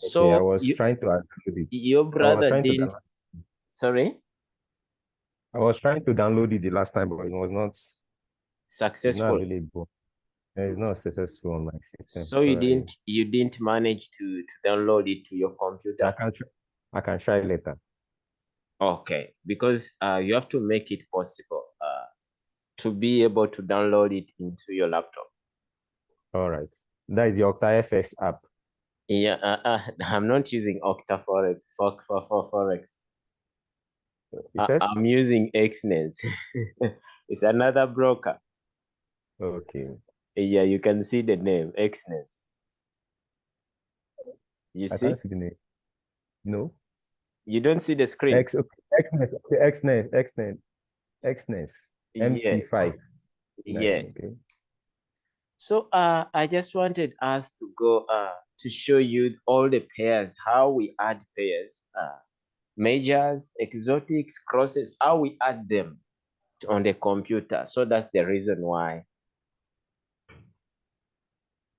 So I was you, trying to download it. your brother didn't. Sorry, I was trying to download it the last time, but it was not, it's not successful. available. It's not successful on my system. So you I- didn't you didn't manage to to download it to your I computer. can try, I can try later. Okay, because uh, you have to make it possible uh, to be able to download it into your laptop. All right. That is the OctaFX app. Yeah, uh, uh, I'm not using Octa Forex for, for, for Forex. I? I'm using Exness. it's another broker. Okay. Yeah, you can see the name Exness. You I see? see the name. No. You don't see the screen. X, okay. Exness, okay. Exness, Exness, Exness, Yes, MT5. yes. Okay. So uh, I just wanted us to go uh, to show you all the pairs, how we add pairs, uh, majors, exotics, crosses, how we add them on the computer. So that's the reason why.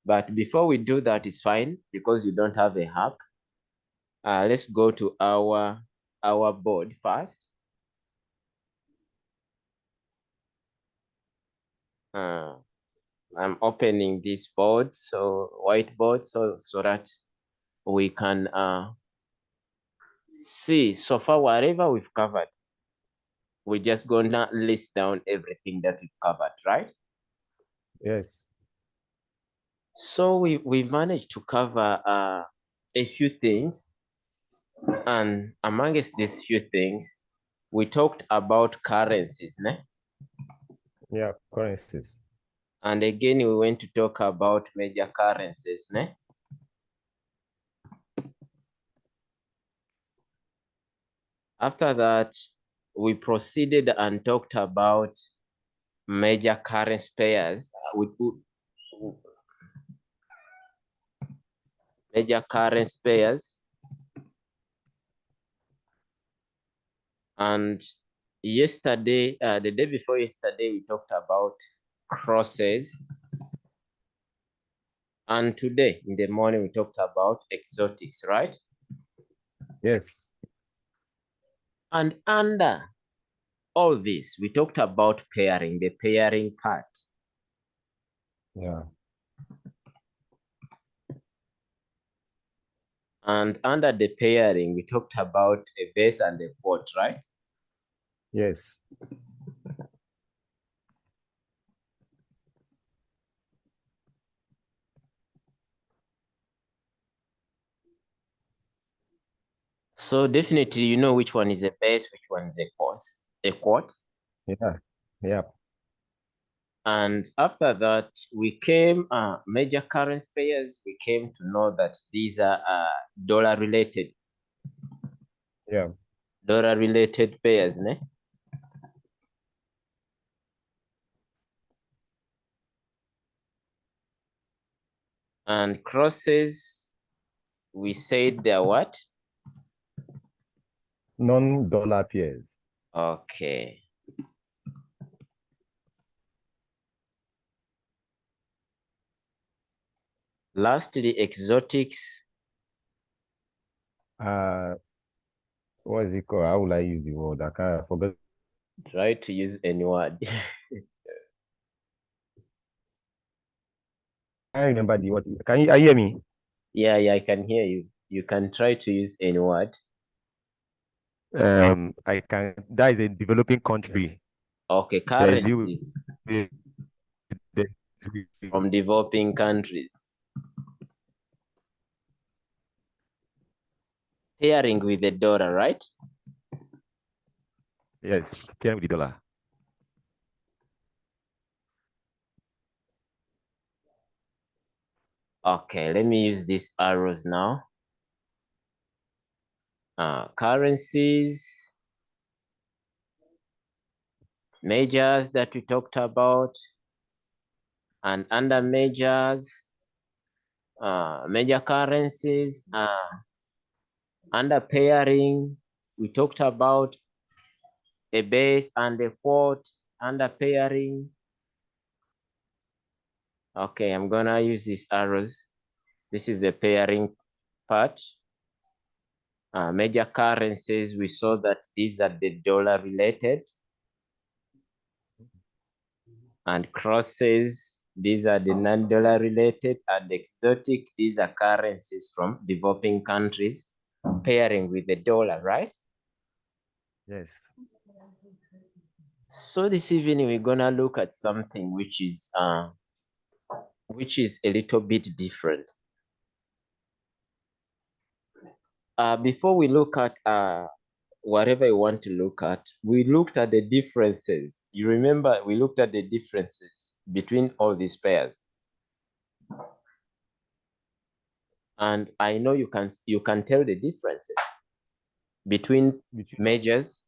But before we do that, it's fine because you don't have a hack. Uh, let's go to our our board first. Uh, I'm opening this board, so whiteboard, so so that we can uh, see so far whatever we've covered. We're just gonna list down everything that we've covered, right? Yes. So we we managed to cover uh, a few things, and amongst these few things, we talked about currencies, ne? Yeah. Currencies. And again, we went to talk about major currencies, ne? After that, we proceeded and talked about major currency pairs. Uh, We put major currency pairs. And yesterday, uh, the day before yesterday, we talked about crosses. And today, in the morning, we talked about exotics, right? Yes. And under all this, we talked about pairing, the pairing part. Yeah. And under the pairing, we talked about a base and a quote, right? Yes. So definitely you know which one is a base, which one is a course, a quote. Yeah. Yeah. And after that, we came, uh, major currency pairs, we came to know that these are uh, dollar related, Yeah. dollar related pairs, ne? And crosses, we said they're what? Non-dollar pairs. Okay. Lastly, exotics. Uh, what is it called? How will I use the word? I can't forget. Try to use any word. I remember the word. Can you, you hear me? yeah, yeah, I can hear you. You can try to use any word. Um, I can. That is a developing country. Okay, There's you- currencies The- the- from developing countries. Pairing with the dollar, right? Yes, pairing with the dollar. Okay, let me use these arrows now. Currencies, majors that we talked about, and under majors, uh, major currencies, uh, under pairing, we talked about a base and a quote under pairing. Okay, I'm gonna use these arrows. This is the pairing part. Uh, major currencies, we saw that these are the dollar related. And crosses, these are the non-dollar related and exotic. These are currencies from developing countries pairing with the dollar, right? Yes. So this evening we're gonna look at something which is uh which is a little bit different. Uh, before we look at uh, whatever you want to look at, we looked at the differences. You remember we looked at the differences between all these pairs. And I know you can you can tell the differences between majors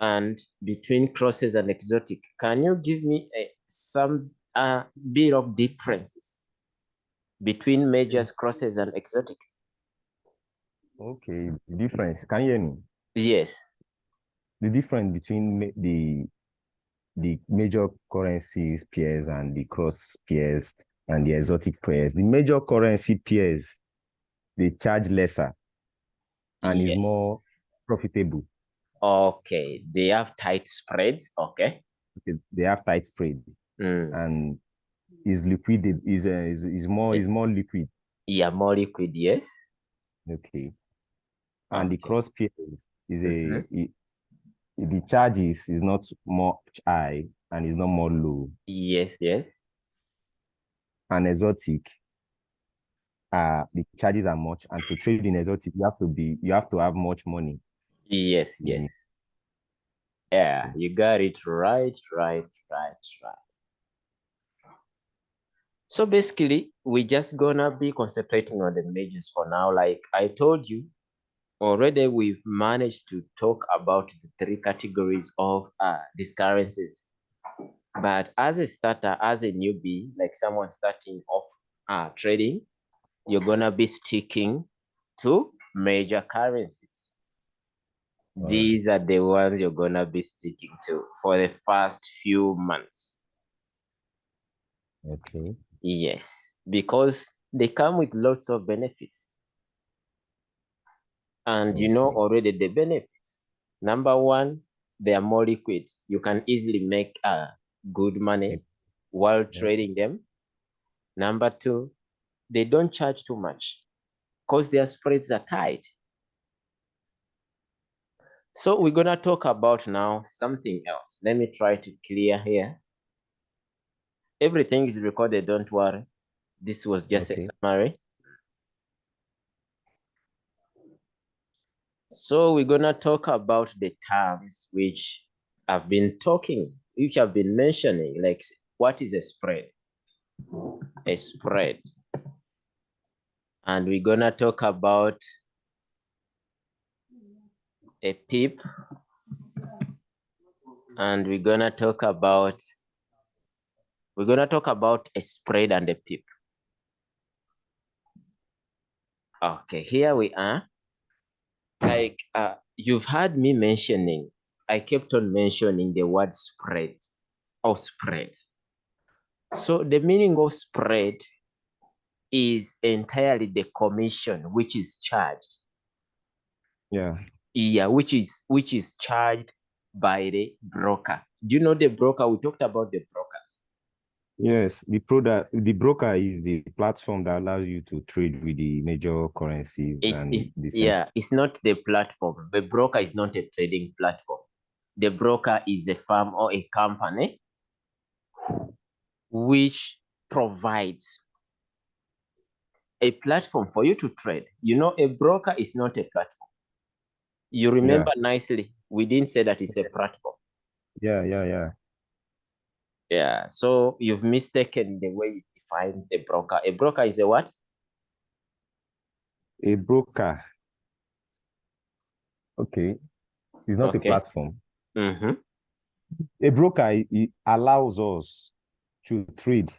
and between crosses and exotic. Can you give me a, some uh, bit of differences between majors, crosses, and exotics? okay, difference. Can you hear me? Yes. The difference between the the major currencies pairs and the cross pairs and the exotic pairs. The major currency pairs they charge lesser and Yes. is more profitable. Okay. They have tight spreads. Okay. Okay, They have tight spread Mm. and is liquid is uh, is is more is more liquid. Yeah, more liquid. Yes. Okay. And the cross pairs is a Mhm. it- the charges is not much high and is not more low. Yes. Yes. And exotic, uh the charges are much. And to trade in exotic, you have to be you have to have much money. Yes. Mm. Yes. Yeah, you got it right, right, right, right. So basically, we're just gonna be concentrating on the majors for now. Like I told you, already we've managed to talk about the three categories of uh, these currencies. But as a starter, as a newbie, like someone starting off uh, trading, you're gonna be sticking to major currencies. These are the ones you're gonna be sticking to for the first few months. Okay. Yes, because they come with lots of benefits. And you know already the benefits. Number one, they are more liquid. You can easily make uh, good money while trading them. Number two, they don't charge too much because their spreads are tight. So we're gonna talk about now something else. Let me try to clear here. Everything is recorded, don't worry. This was just Okay. a summary. So we're gonna talk about the terms which I've been talking, which I've been mentioning, like what is a spread? A spread. And we're gonna talk about a pip. And we're gonna talk about we're gonna talk about a spread and a pip. Okay, here we are. Like uh, you've heard me mentioning, I kept on mentioning the word spread or spread. So the meaning of spread is entirely the commission which is charged. Yeah. Yeah, which is which is charged by the broker. Do you know the broker? We talked about the brokers. Yes, the product, the broker is the platform that allows you to trade with the major currencies It's, it's yeah, it's not the platform. The broker is not a trading platform. The broker is a firm or a company which provides a platform for you to trade. You know, a broker is not a platform. You remember nicely, we didn't say that it's a platform. Yeah, yeah, yeah. Yeah, so you've mistaken the way you define a broker. A broker is a what? A broker. Okay. It's not Okay. a platform. Mm-hmm. A broker allows us to trade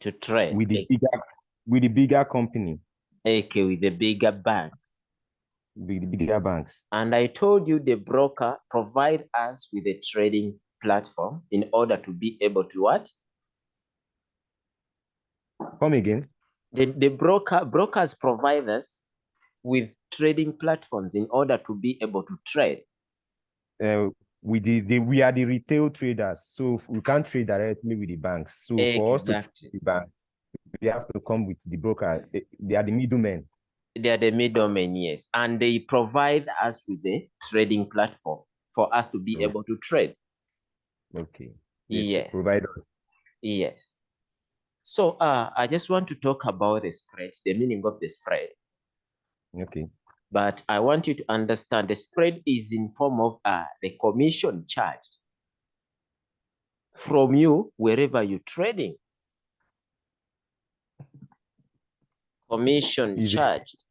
To trade. with the A- bigger with the bigger company, Okay, with the bigger banks. with the bigger banks. And I told you the broker provide us with a trading platform in order to be able to what? Come again. The, the broker brokers provide us with trading platforms in order to be able to trade. Uh, we the, the we are the retail traders, so we can't trade directly with the banks. So for us to trade the bank, we have to come with the broker. They, they are the middlemen. They are the middlemen, yes, and they provide us with the trading platform for us to be able to trade. Okay. Yes. Provide us. Yes. So uh, I just want to talk about the spread, the meaning of the spread. Okay. But I want you to understand the spread is in form of uh, the commission charged from you wherever you're trading. Commission Is it- charged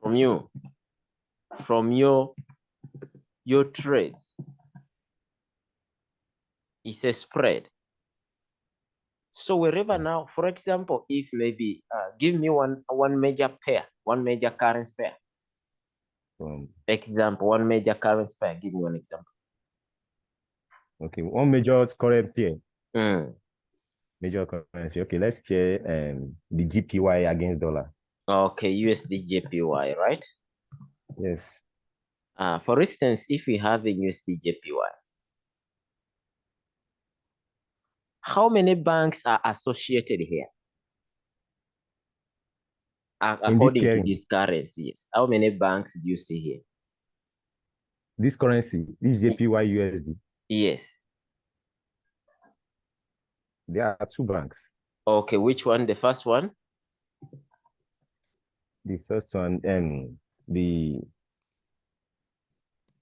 from you, from your your trades. It's a spread. So wherever now, for example, if maybe uh, give me one one major pair, one major currency pair. Um, Example, one major currency pair. Give me one example. okay. One major current pair. Mm. Major currency. Okay, let's share um the GPY against dollar. Okay, USD JPY, right? Yes. Uh, for instance, if we have a USD JPY, how many banks are associated here? Uh, In this according to this currency, yes. How many banks do you see here? This currency, this JPY USD, Yes. there are two banks. Okay, which one? The first one? The first one, um, the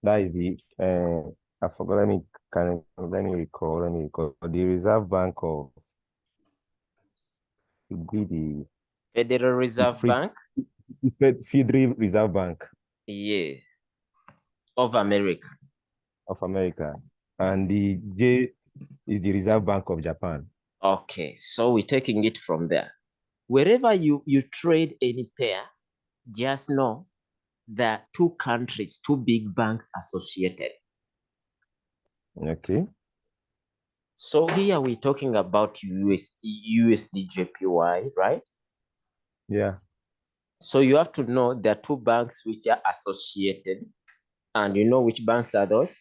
that is the uh, I forgot. Let me can let me recall. Let me recall. The Reserve Bank of should be the Federal Reserve free- Bank? Federal Reserve Bank Yes. Of America. of America, and the J is the Reserve Bank of Japan. Okay, so we're taking it from there. Wherever you, you trade any pair, just know that two countries, two big banks associated. Okay. So here we're talking about US, USD JPY, right? Yeah. So you have to know there are two banks which are associated. And you know which banks are those?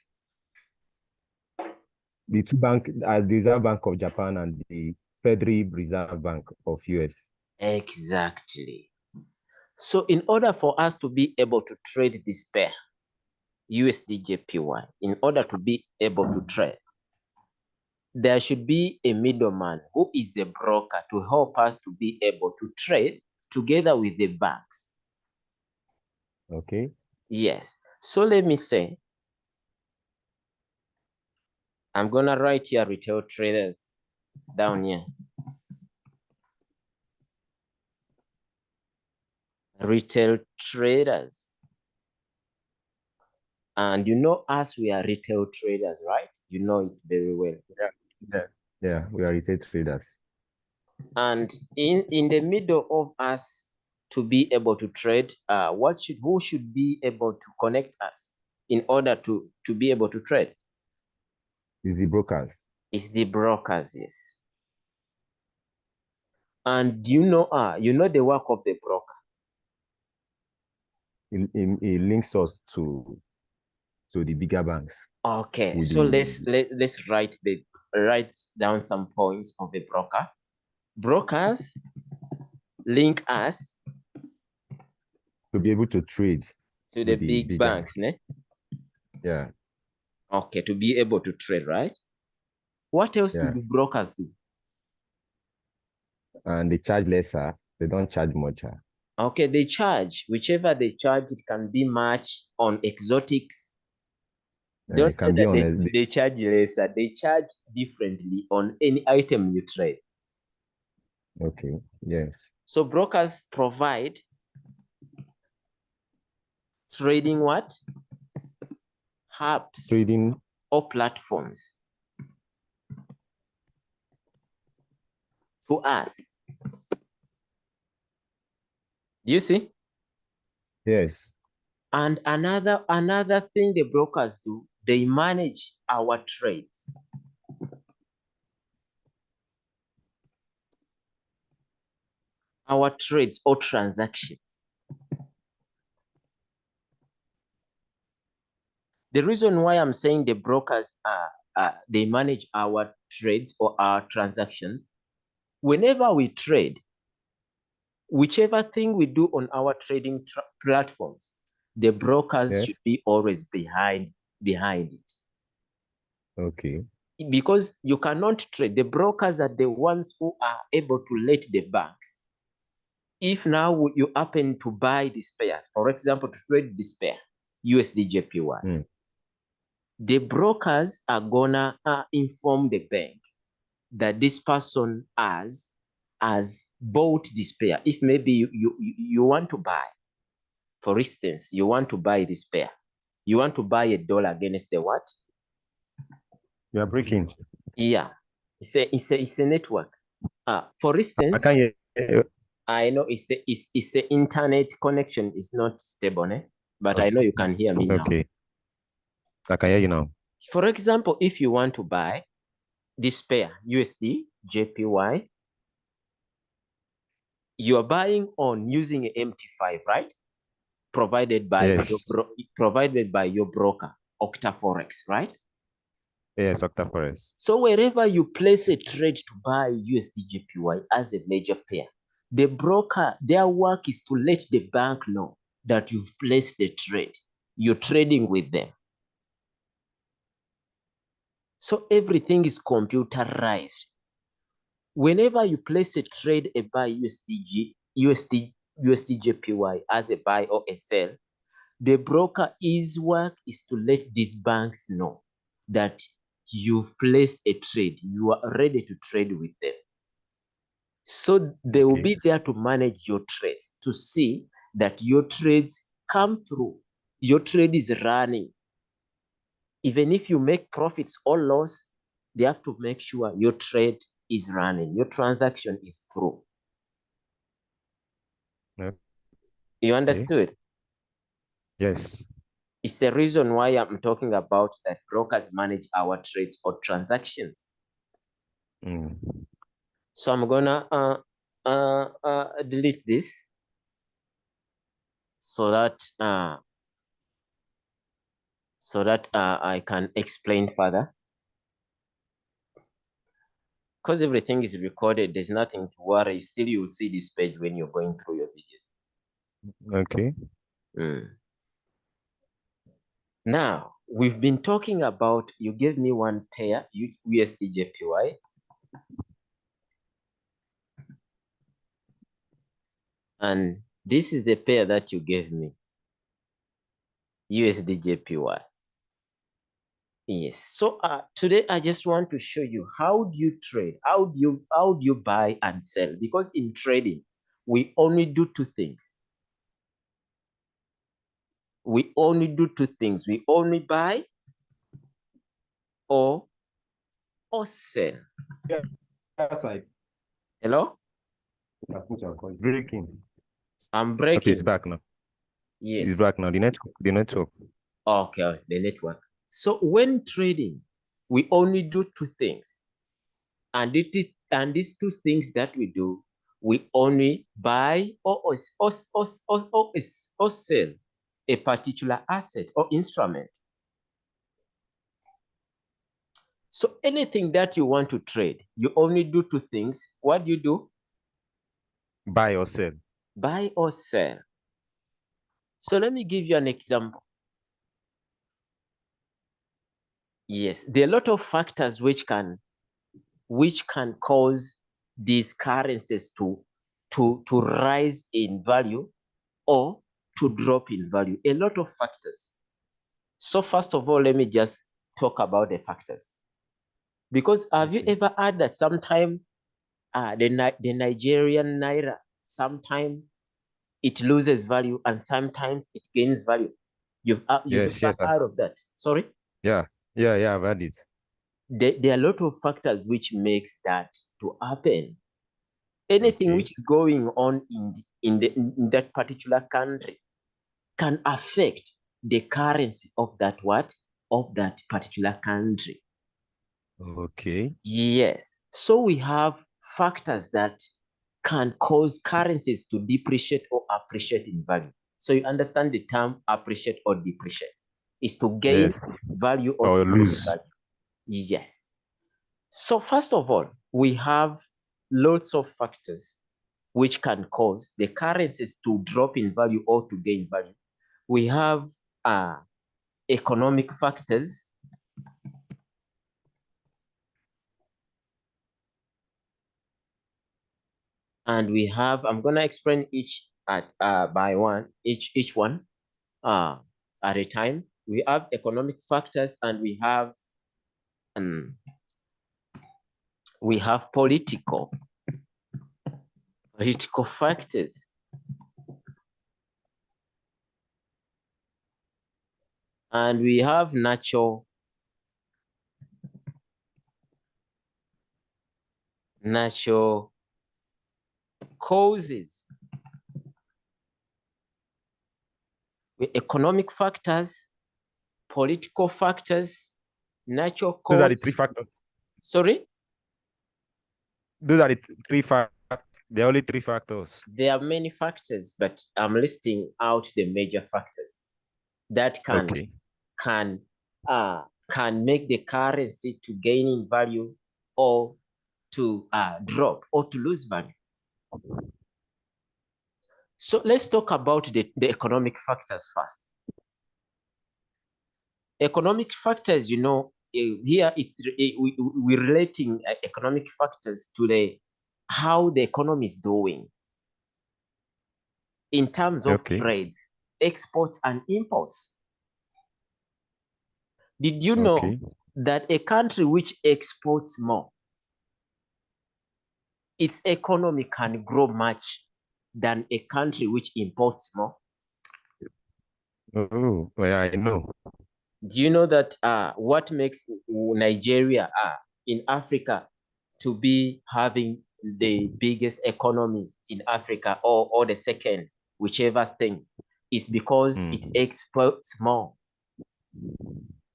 The two bank, uh, the Reserve Bank of Japan and the Federal Reserve Bank of US. Exactly. So in order for us to be able to trade this pair, USDJPY, in order to be able to trade, there should be a middleman who is a broker to help us to be able to trade together with the banks. Okay. Yes. So let me say, I'm gonna write here retail traders down here. Retail traders. And you know us, we are retail traders, right? You know it very well. Yeah, yeah, we are retail traders. And in, in the middle of us to be able to trade, uh, what should who should be able to connect us in order to, to be able to trade? Is the brokers. It's the brokers, yes. And you know, uh, you know the work of the broker. It, it, it links us to to the bigger banks. Okay, so the- let's let, let's write the write down some points of the broker. Brokers link us to be able to trade. to the the big bigger banks, ne? Yeah. Okay, to be able to trade, right? What else Yeah. do the brokers do? And they charge lesser. They don't charge much. Ah. Okay, they charge whichever they charge. It can be much on exotics. Don't say that they, they charge lesser. They charge differently on any item you trade. okay. Yes. So brokers provide trading what? Hubs Trading. or platforms to us. Do you see? Yes. And another another thing the brokers do, they manage our trades. Our trades or transactions. The reason why I'm saying the brokers are, are they manage our trades or our transactions. Whenever we trade, whichever thing we do on our trading platforms, the brokers yes. should be always behind behind it. Okay. Because you cannot trade. The brokers are the ones who are able to let the banks. If now you happen to buy this pair, for example, to trade this pair, USD JPY, mm the brokers are gonna uh, inform the bank that this person has has bought this pair. If maybe you, you, you want to buy, for instance, you want to buy this pair, you want to buy a dollar against the what? You are breaking. Yeah, it's a it's a it's a network. Uh, for instance, I. I know it's the it's, it's the internet connection is not stable, eh? but okay. I know you can hear me okay. now. Okay. I can hear you now. For example, if you want to buy this pair, USD, JPY, you are buying on using MT5, right? Provided by yes. your provided by your broker, Octaforex, right? Yes, Octaforex. So wherever you place a trade to buy USD JPY as a major pair, the broker, their work is to let the bank know that you've placed the trade. You're trading with them. So everything is computerized. Whenever you place a trade, a buy USDG, USD, USD JPY as a buy or a sell, the broker his work is to let these banks know that you've placed a trade, you are ready to trade with them. So they will okay. be there to manage your trades, to see that your trades come through, your trade is running, even if you make profits or loss, they have to make sure your trade is running, your transaction is through. Okay. You understood? Yes. It's the reason why I'm talking about that brokers manage our trades or transactions. Mm. So I'm gonna uh, uh, uh, delete this so that uh, so that uh, I can explain further. Because everything is recorded, there's nothing to worry. Still, you'll see this page when you're going through your video. Okay. Mm. Now, we've been talking about, you gave me one pair, USDJPY. And this is the pair that you gave me, USDJPY. Yes. So uh, today I just want to show you how do you trade? How do you how do you buy and sell? Because in trading, we only do two things. We only do two things. We only buy or or sell. Yeah. Side. Hello? Breaking. I'm breaking. Okay, it's back now. Yes. It's back now. The network. The network. Okay, the network. So when trading, we only do two things. And it is and these two things that we do, we only buy or, or, or, or, or, sell a particular asset or instrument. So anything that you want to trade, you only do two things. What do you do? Buy or sell. Buy or sell. So let me give you an example. Yes, there are a lot of factors which can which can cause these currencies to to to rise in value or to drop in value. A lot of factors. So first of all, let me just talk about the factors. Because have you ever heard that sometime uh, the, the Nigerian naira, sometimes it loses value and sometimes it gains value? You've, uh, you've yes, yes, heard of that. Sorry? Yeah. Yeah, yeah, I've had it. There, there are a lot of factors which makes that to happen. Anything okay. which is going on in the, in, the, in that particular country can affect the currency of that what of that particular country. Okay. Yes. So we have factors that can cause currencies to depreciate or appreciate in value. So you understand the term appreciate or depreciate is to gain Yes. value or, Or lose value. Yes. So first of all, we have lots of factors which can cause the currencies to drop in value or to gain value. We have uh, economic factors. And we have, I'm gonna explain each at uh, by one, each each one uh, at a time. We have economic factors and we have um, we have political political factors. And we have natural natural causes. With economic factors, political factors, natural Those causes. are the three factors. Sorry? Those are the three factors. There are only three factors. There are many factors, but I'm listing out the major factors that can Okay. can uh can make the currency to gain in value or to uh drop or to lose value. So let's talk about the, the economic factors first. Economic factors, you know, eh, here it's eh, we, we- we're relating uh, economic factors to the how the economy is doing in terms of Okay. trades, exports and imports. Did you know Okay. that a country which exports more, its economy can grow much than a country which imports more? Oh, well, I know. Do you know that uh, what makes Nigeria uh, in Africa to be having the biggest economy in Africa or, or the second, whichever thing, is because it Mm. exports more.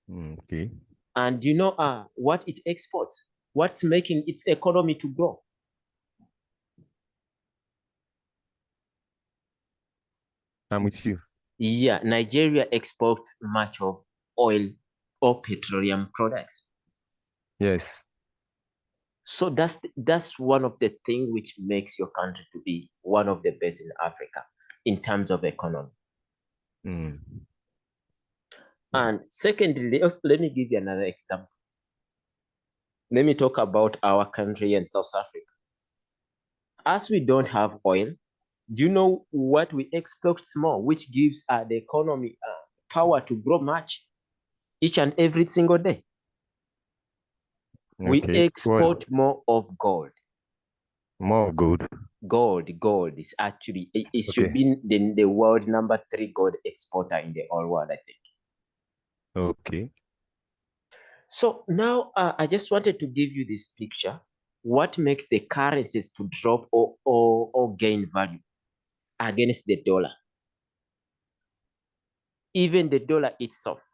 Mm, Okay. And do you know uh, what it exports? What's making its economy to grow? I'm with you. Yeah, Nigeria exports much of oil or petroleum products. Yes. So that's that's one of the things which makes your country to be one of the best in Africa in terms of economy. Mm. And secondly, let me give you another example. Let me talk about our country and South Africa. As we don't have oil, do you know what we export more, which gives uh, the economy uh, power to grow much each and every single day? We Okay. Well, export more of gold. more of gold. Gold, gold is actually it, it should be the, the world number three gold exporter in the whole world, I think. Okay. So now uh, I just wanted to give you this picture. What makes the currencies to drop or, or, or gain value against the dollar? Even the dollar itself.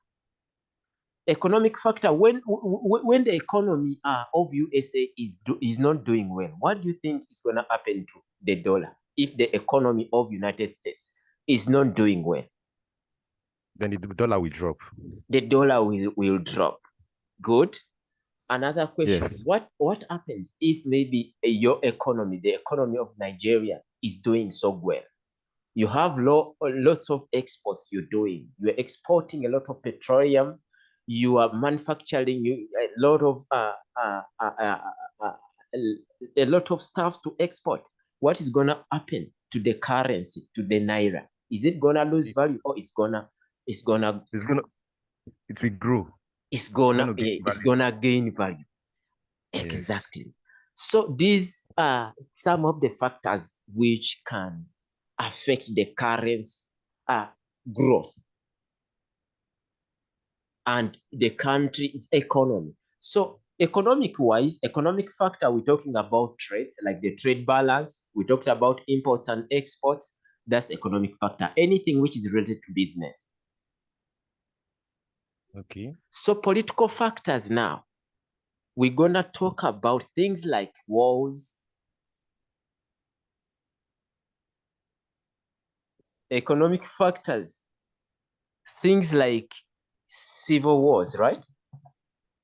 Economic factor when when the economy uh, of USA is do, is not doing well, what do you think is going to happen to the dollar if the economy of United States is not doing well? Then the dollar will drop. The dollar will, will drop. Good. Another question: Yes. What what happens if maybe uh, your economy, the economy of Nigeria, is doing so well? You have lo- lots of exports you're doing. You're exporting a lot of petroleum. You are manufacturing you, a lot of uh, uh, uh, uh, uh, a lot of stuff to export. What is gonna happen to the currency, to the naira? Is it gonna lose value or it's gonna it's gonna It's gonna it will grow. it's gonna gonna gain eh, it's value. gonna gain value. Yes. Exactly. So these are some of the factors which can affect the currency uh, growth and the country's economy. So economic wise, economic factor, we're talking about trades like the trade balance. We talked about imports and exports. That's economic factor, anything which is related to business. Okay. So political factors now, we're going to talk about things like wars, economic factors, things like civil wars, right?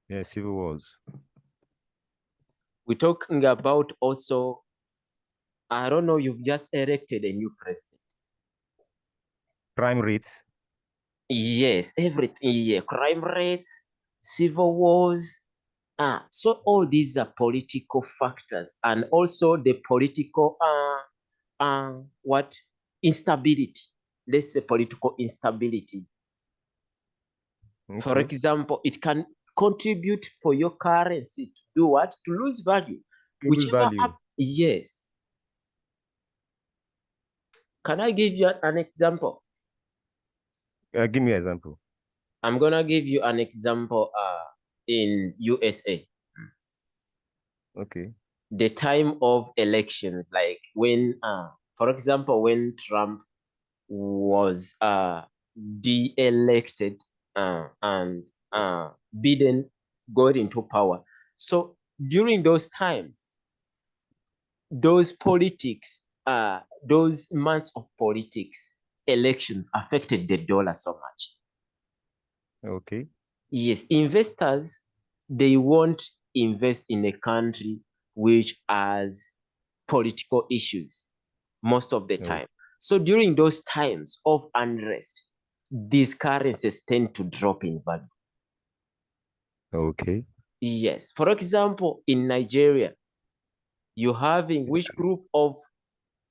Yeah, civil wars. We're talking about also, I don't know, you've just elected a new president. Crime rates. Yes, everything, yeah, crime rates, civil wars. Ah, so all these are political factors and also the political, uh, uh, what, instability. Let's say political instability. For example, it can contribute for your currency to do what? To lose value. To lose Whichever value. yes. Can I give you an example? Uh, give me an example. I'm gonna give you an example uh in USA. Okay. The time of elections, like when uh for example, when Trump was uh de-elected uh, and uh Biden got into power. So during those times, those politics, uh those months of politics, elections affected the dollar so much. Okay. Yes, investors they won't invest in a country which has political issues most of the No. time. So during those times of unrest, these currencies tend to drop in value. Okay. Yes. For example, in Nigeria, you having which group of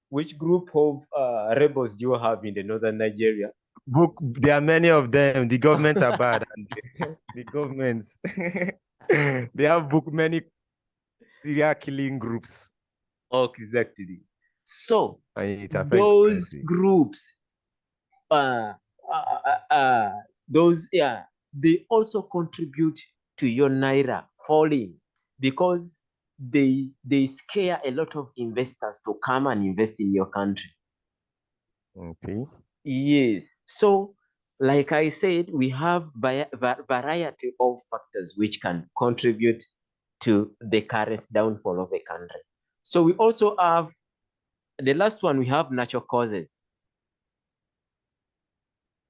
which group of uh, rebels do you have in the northern Nigeria? Book. There are many of them. The governments are bad. the, governments. they have booked many serial killing groups. Exactly. So And it affects those groups uh, uh, uh, those yeah they also contribute to your naira falling because they they scare a lot of investors to come and invest in your country. Okay. yes. So like i said we have variety of factors which can contribute to the current downfall of a country. So we also have the last one we have natural causes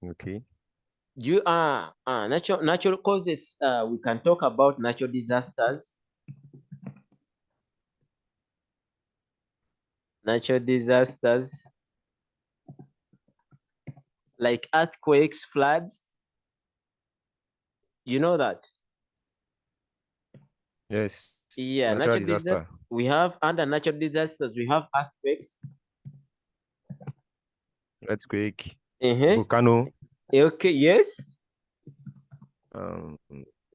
Okay. you are uh, natural natural causes uh, we can talk about natural disasters natural disasters like earthquakes floods you know that Yes. yeah Natural natural disaster. disasters we have under natural disasters we have earthquakes Earthquake. Uh-huh. Volcano. okay yes Um,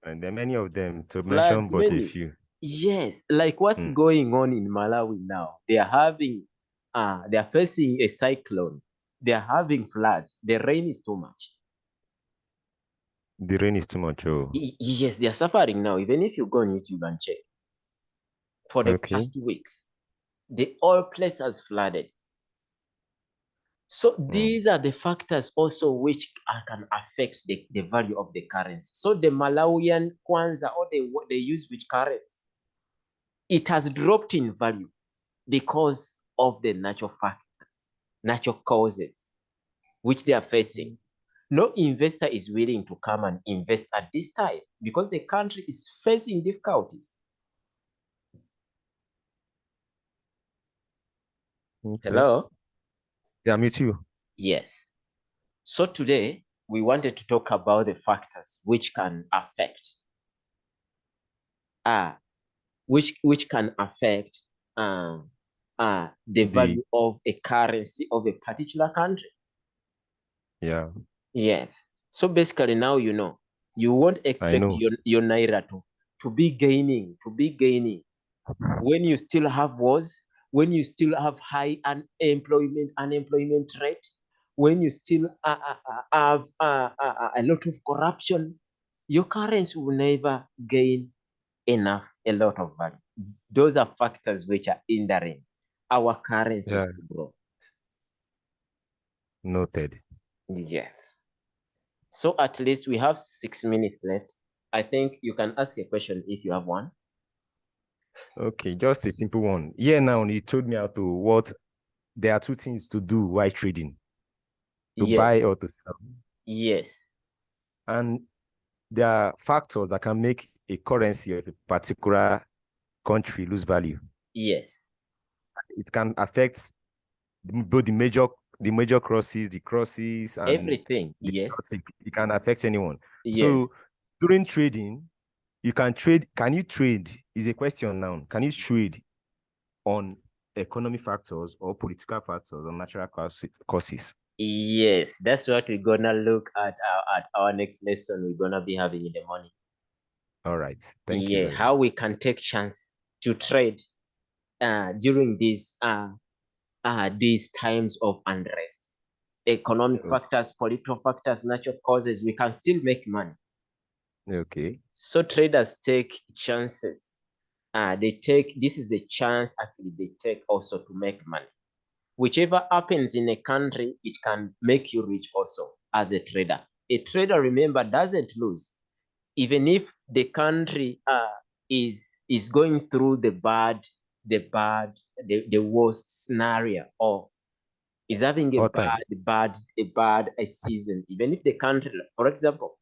and there are many of them to mention, but a few. Yes, like what's Mm. going on in Malawi now? They are having, uh, they are facing a cyclone. They are having floods. The rain is too much. The rain is too much. Oh. Yes, they are suffering now. Even if you go on YouTube and check, for the Okay. past weeks, the whole place has flooded. So hmm. these are the factors also which can affect the, the value of the currency. So the Malawian kwanza or the what they use which currency, it has dropped in value because of the natural factors, natural causes which they are facing. Hmm. No investor is willing to come and invest at this time because the country is facing difficulties. Okay. Hello? Yeah, me too. Yes. So today we wanted to talk about the factors which can affect uh which which can affect um uh the The- value of a currency of a particular country. Yeah. Yes. So basically now you know you won't expect your, your naira to, to be gaining, to be gaining when you still have wars, when you still have high unemployment, unemployment rate, when you still uh, uh, uh, have uh, uh, uh, a lot of corruption, your currency will never gain enough, a lot of value. Those are factors which are hindering our currencies Yeah. to grow. Noted. Yes. So at least we have six minutes left. I think you can ask a question if you have one. Okay, just a simple one. Yeah, now he told me how to what there are two things to do while trading. to yes, buy or to sell. yes, And there are factors that can make a currency of a particular country lose value. yes, It can affect both the major the major crosses, the crosses, and everything. Yes, exotic. It can affect anyone. yes, So during trading, you can trade. Can you trade? Is a question now. Can you trade on economic factors or political factors or natural causes- causes? yes. That's what we're gonna look at our, at our next lesson. We're gonna be having in the morning. All right. Thank yeah, you. very how we can take chance to trade uh, during these uh, uh, these times of unrest. Economic Okay. factors, political factors, natural causes, we can still make money. Okay. So traders take chances. Uh, they take this is the chance actually they take also to make money. Whichever happens in a country, it can make you rich also as a trader. A trader, remember, doesn't lose. Even if the country uh, is is going through the bad, the bad, the, the worst scenario, or is having a All time. bad, bad, a bad a season. Even if the country, for example,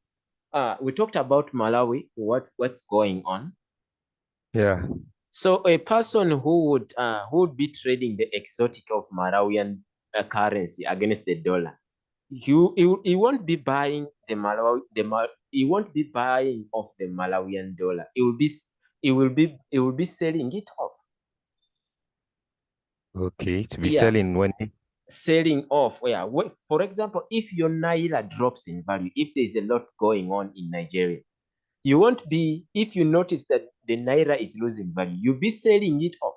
uh, we talked about Malawi, what what's going on. Yeah. So a person who would uh, who would be trading the exotic of Malawian uh, currency against the dollar, you he, he won't be buying the Malawi the Mal, he won't be buying of the Malawian dollar. It will be it will be it will be selling it off, Okay. To be Yeah, selling when selling off. Yeah, wh- for example, if your naira drops in value, if there's a lot going on in Nigeria, you won't be if you notice that the naira is losing value, you'll be selling it off.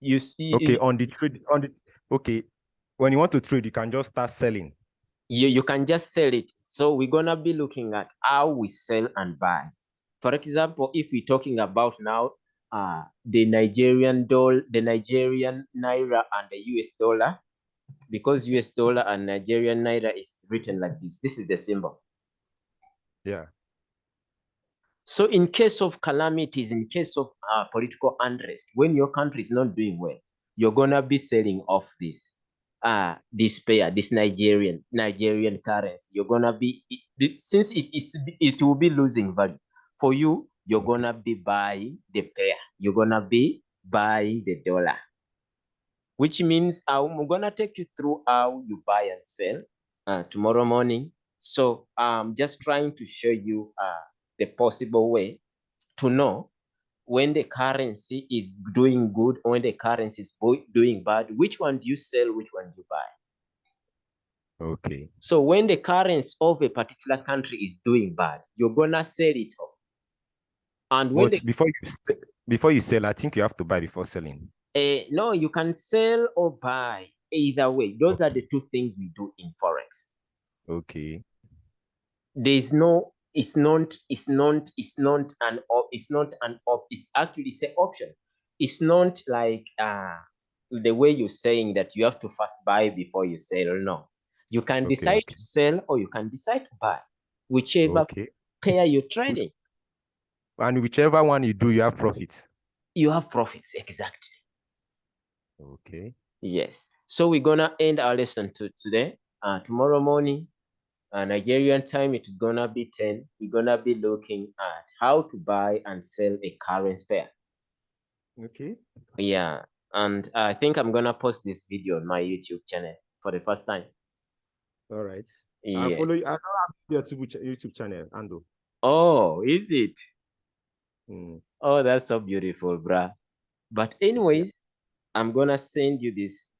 You see, okay on the trade on the okay when you want to trade you can just start selling. you, you can just sell it. So we're gonna be looking at how we sell and buy. For example, if we're talking about now uh the Nigerian dollar, the Nigerian naira and the US dollar, because US dollar and Nigerian naira is written like this. This is the symbol. Yeah. So in case of calamities, in case of uh, political unrest, when your country is not doing well, you're gonna be selling off this uh this pair, this Nigerian Nigerian currency. You're gonna be it, it- since it is it will be losing value for you. You're gonna be buying the pair. You're gonna be buying the dollar, which means I'm gonna take you through how you buy and sell uh, tomorrow morning. So I'm just trying to show you uh, the possible way to know when the currency is doing good or when the currency is doing bad, which one do you sell, which one do you buy? Okay. So when the currency of a particular country is doing bad, you're gonna sell it off. And when But before you before you sell, I think you have to buy before selling. Uh, no, you can sell or buy either way. Those are the two things we do in forex. Okay. there's no it's not it's not it's not an op it's not an op it's actually say option it's not like uh the way you're saying that you have to first buy before you sell no you can Okay, decide to sell or you can decide to buy whichever Okay. pair you're trading And whichever one you do, you have profits. you have profits exactly Okay. yes so we're gonna end our lesson to today uh tomorrow morning uh, Nigerian time, it is gonna be 10. We're gonna be looking at how to buy and sell a currency pair. Okay. Yeah, and I think I'm gonna post this video on my YouTube channel for the first time. All right. Yeah. I follow you. I don't have your YouTube, channel, Ando. Oh, is it? Mm. Oh, that's so beautiful, bruh. But anyways, I'm gonna send you this